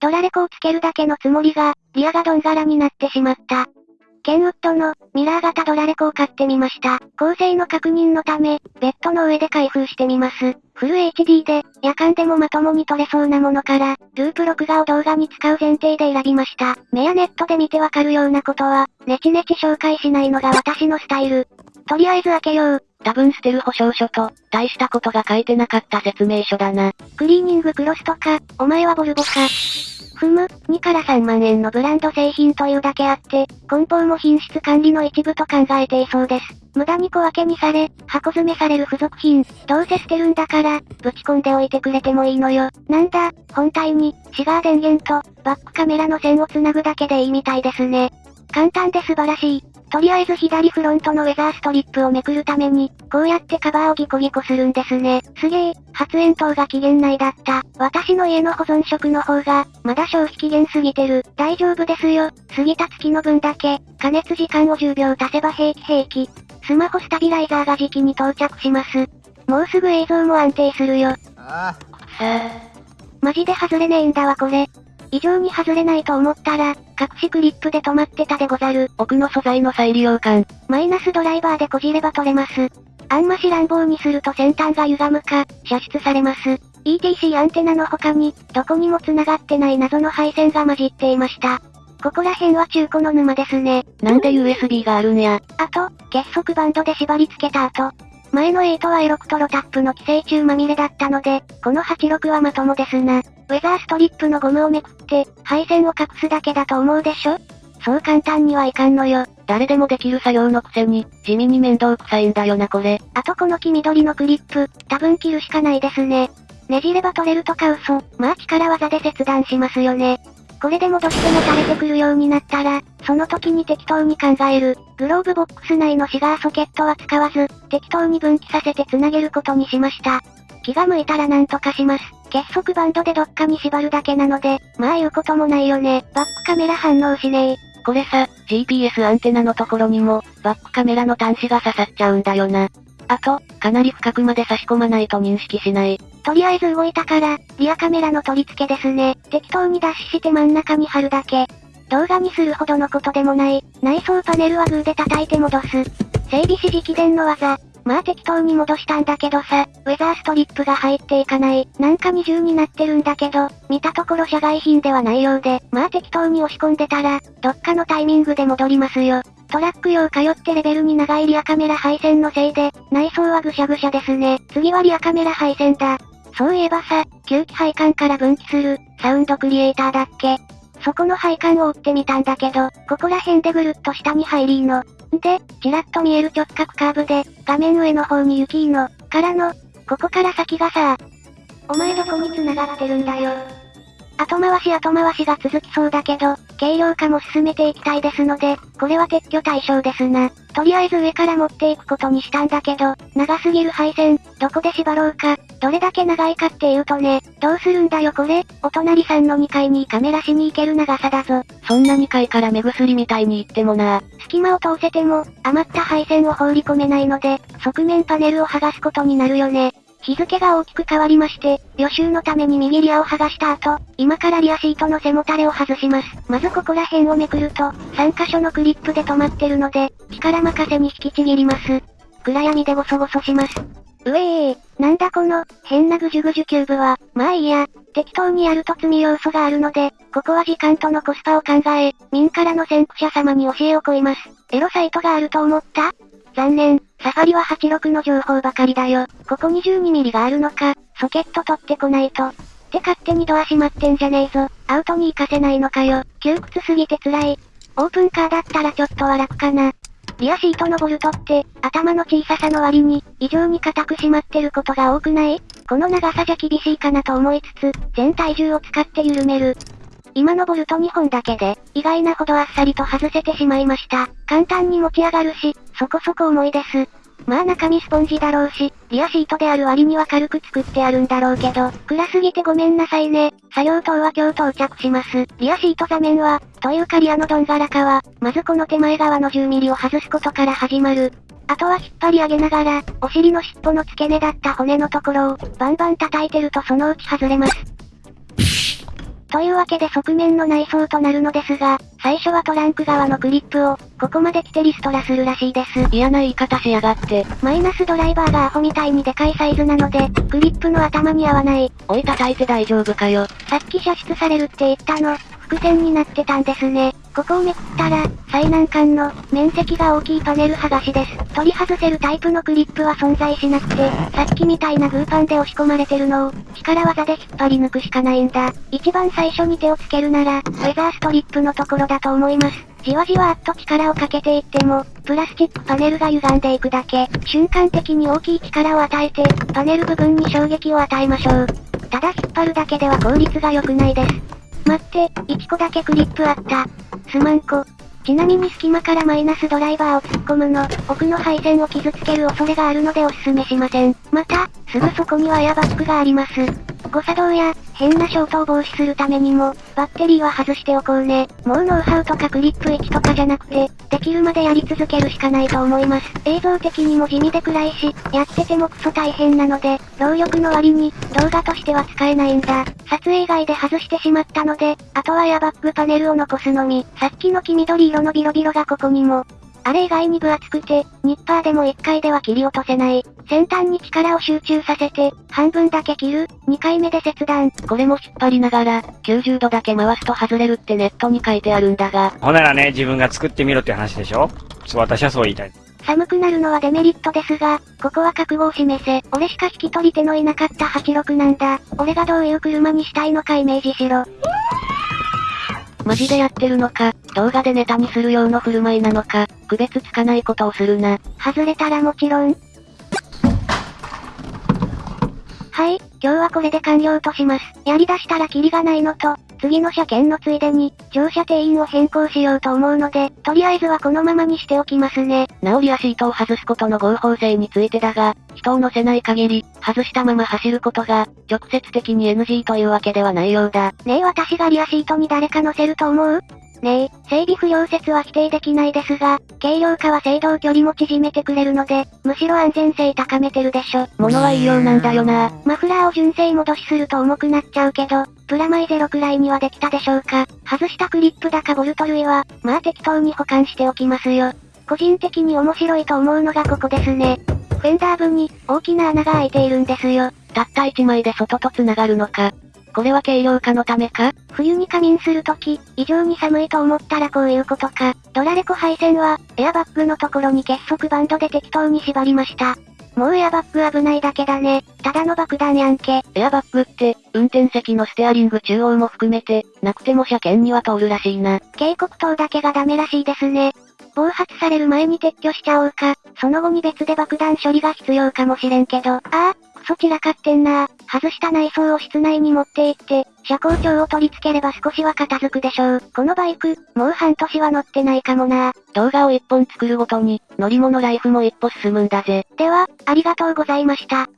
ドラレコをつけるだけのつもりが、リアがドン柄になってしまった。ケンウッドの、ミラー型ドラレコを買ってみました。構成の確認のため、ベッドの上で開封してみます。フル HD で、夜間でもまともに撮れそうなものから、ループ録画を動画に使う前提で選びました。目やネットで見てわかるようなことは、ネチネチ紹介しないのが私のスタイル。とりあえず開けよう。多分捨てる保証書と、大したことが書いてなかった説明書だな。クリーニングクロスとか、お前はボルボか。ふむ、2から3万円のブランド製品というだけあって、梱包も品質管理の一部と考えていそうです。無駄に小分けにされ、箱詰めされる付属品、どうせ捨てるんだから、ぶち込んでおいてくれてもいいのよ。なんだ、本体に、シガー電源と、バックカメラの線をつなぐだけでいいみたいですね。簡単で素晴らしい。とりあえず左フロントのウェザーストリップをめくるために、こうやってカバーをギコギコするんですね。すげえ、発煙筒が期限内だった。私の家の保存食の方が、まだ消費期限過ぎてる。大丈夫ですよ。過ぎた月の分だけ、加熱時間を10秒足せば平気平気。スマホスタビライザーが時期に到着します。もうすぐ映像も安定するよ。ああ。マジで外れねえんだわこれ。異常に外れないと思ったら、隠しクリップで止まってたでござる。奥の素材の再利用感。マイナスドライバーでこじれば取れます。あんまし乱暴にすると先端が歪むか、射出されます。ETC アンテナの他に、どこにも繋がってない謎の配線が混じっていました。ここら辺は中古の沼ですね。なんで USB があるんや。あと、結束バンドで縛り付けた後、前の8はエロクトロタップの寄生虫まみれだったので、この86はまともですな。ウェザーストリップのゴムをめくって、配線を隠すだけだと思うでしょ？そう簡単にはいかんのよ。誰でもできる作業のくせに、地味に面倒くさいんだよなこれ。あとこの黄緑のクリップ、多分切るしかないですね。ねじれば取れるとか嘘。まあ力技で切断しますよね。これでもどうしても垂れてくるようになったら、その時に適当に考える。グローブボックス内のシガーソケットは使わず、適当に分岐させて繋げることにしました。気が向いたらなんとかします。結束バンドでどっかに縛るだけなので、まあ言うこともないよね。バックカメラ反応しねえ。これさ、GPS アンテナのところにも、バックカメラの端子が刺さっちゃうんだよな。あと、かなり深くまで差し込まないと認識しない。とりあえず動いたから、リアカメラの取り付けですね。適当に脱脂して真ん中に貼るだけ。動画にするほどのことでもない。内装パネルはグーで叩いて戻す。整備指示起電の技。まあ適当に戻したんだけどさ、ウェザーストリップが入っていかない。なんか二重になってるんだけど、見たところ社外品ではないようで、まあ適当に押し込んでたら、どっかのタイミングで戻りますよ。トラック用通ってレベルに長いリアカメラ配線のせいで、内装はぐしゃぐしゃですね。次はリアカメラ配線だ。そういえばさ、吸気配管から分岐する、サウンドクリエイターだっけ？そこの配管を追ってみたんだけど、ここら辺でぐるっと下に入りーの。で、ちらっと見える直角カーブで、画面上の方に雪の、からの、ここから先がさ、お前どこに繋がってるんだよ。後回し後回しが続きそうだけど、軽量化も進めていきたいですので、これは撤去対象ですな。とりあえず上から持っていくことにしたんだけど、長すぎる配線、どこで縛ろうか、どれだけ長いかっていうとね、どうするんだよこれ、お隣さんの2階にカメラしに行ける長さだぞ。そんな2階から目薬みたいに行ってもな。隙間を通せても、余った配線を放り込めないので、側面パネルを剥がすことになるよね。日付が大きく変わりまして、予習のために右リアを剥がした後、今からリアシートの背もたれを外します。まずここら辺をめくると、3箇所のクリップで止まってるので、力任せに引きちぎります。暗闇でゴソゴソします。うえー、なんだこの、変なぐじゅぐじゅキューブは、まあいいや、適当にやると積み要素があるので、ここは時間とのコスパを考え、民からの先駆者様に教えを請います。エロサイトがあると思った？残念、サファリは86の情報ばかりだよ。ここ 22mm があるのか、ソケット取ってこないと。って勝手にドア閉まってんじゃねえぞ。アウトに行かせないのかよ。窮屈すぎて辛い。オープンカーだったらちょっとは楽かな。リアシートのボルトって、頭の小ささの割に、異常に硬く締まってることが多くない？この長さじゃ厳しいかなと思いつつ、全体重を使って緩める。今のボルト2本だけで、意外なほどあっさりと外せてしまいました。簡単に持ち上がるし、そこそこ重いです。まあ中身スポンジだろうし、リアシートである割には軽く作ってあるんだろうけど、暗すぎてごめんなさいね。作業灯は今日到着します。リアシート座面は、というかリアのドン柄かは、まずこの手前側の 10mm を外すことから始まる。あとは引っ張り上げながら、お尻の尻尾の付け根だった骨のところを、バンバン叩いてるとそのうち外れます。というわけで側面の内装となるのですが、最初はトランク側のクリップを、ここまで来てリストラするらしいです。嫌な言い方しやがって。マイナスドライバーがアホみたいにでかいサイズなので、クリップの頭に合わない。おい叩いて大丈夫かよ。さっき射出されるって言ったの。伏線になってたんですね。ここをめくったら、最難関の、面積が大きいパネル剥がしです。取り外せるタイプのクリップは存在しなくて、さっきみたいなグーパンで押し込まれてるのを、力技で引っ張り抜くしかないんだ。一番最初に手をつけるなら、ウェザーストリップのところだと思います。じわじわっと力をかけていっても、プラスチックパネルが歪んでいくだけ。瞬間的に大きい力を与えて、パネル部分に衝撃を与えましょう。ただ引っ張るだけでは効率が良くないです。待って、1個だけクリップあった。すまんこ。ちなみに隙間からマイナスドライバーを突っ込むの、奥の配線を傷つける恐れがあるのでおすすめしません。また、すぐそこにはエアバッグがあります。誤作動や、変な衝突を防止するためにも、バッテリーは外しておこうね。もうノウハウとかクリップ位置とかじゃなくて、できるまでやり続けるしかないと思います。映像的にも地味で暗いし、やっててもクソ大変なので、労力の割に、動画としては使えないんだ。撮影外で外してしまったので、あとはエアバッグパネルを残すのみ。さっきの黄緑色のビロビロがここにも、あれ以外に分厚くて、ニッパーでも1回では切り落とせない。先端に力を集中させて、半分だけ切る、2回目で切断。これも引っ張りながら、90度だけ回すと外れるってネットに書いてあるんだが。ほならね、自分が作ってみろって話でしょ？そう、私はそう言いたい。寒くなるのはデメリットですが、ここは覚悟を示せ。俺しか引き取り手のいなかった86なんだ。俺がどういう車にしたいのかイメージしろ。マジでやってるのか、動画でネタにするような振る舞いなのか、区別つかないことをするな。外れたらもちろん。はい、今日はこれで完了とします。やり出したらキリがないのと、次の車検のついでに、乗車定員を変更しようと思うので、とりあえずはこのままにしておきますね。直りやシートを外すことの合法性についてだが、人を乗せない限り、外したまま走ることが、直接的に NG というわけではないようだ。ねえ私がリアシートに誰か乗せると思う？ねえ、整備不良説は否定できないですが、軽量化は制動距離も縮めてくれるので、むしろ安全性高めてるでしょ。物はいいようなんだよな。マフラーを純正戻しすると重くなっちゃうけど、プラマイゼロくらいにはできたでしょうか。外したクリップだかボルト類は、まあ適当に保管しておきますよ。個人的に面白いと思うのがここですね。フェンダー部に、大きな穴が開いているんですよ。たった1枚で外と繋がるのか。これは軽量化のためか？冬に仮眠するとき、異常に寒いと思ったらこういうことか？ドラレコ配線は、エアバッグのところに結束バンドで適当に縛りました。もうエアバッグ危ないだけだね。ただの爆弾やんけ。エアバッグって、運転席のステアリング中央も含めて、なくても車検には通るらしいな。警告灯だけがダメらしいですね。暴発される前に撤去しちゃおうか。その後に別で爆弾処理が必要かもしれんけど。ああ、クソ散らかってんな外した内装を室内に持って行って、車高調を取り付ければ少しは片付くでしょう。このバイク、もう半年は乗ってないかもな動画を一本作るごとに、乗り物ライフも一歩進むんだぜ。では、ありがとうございました。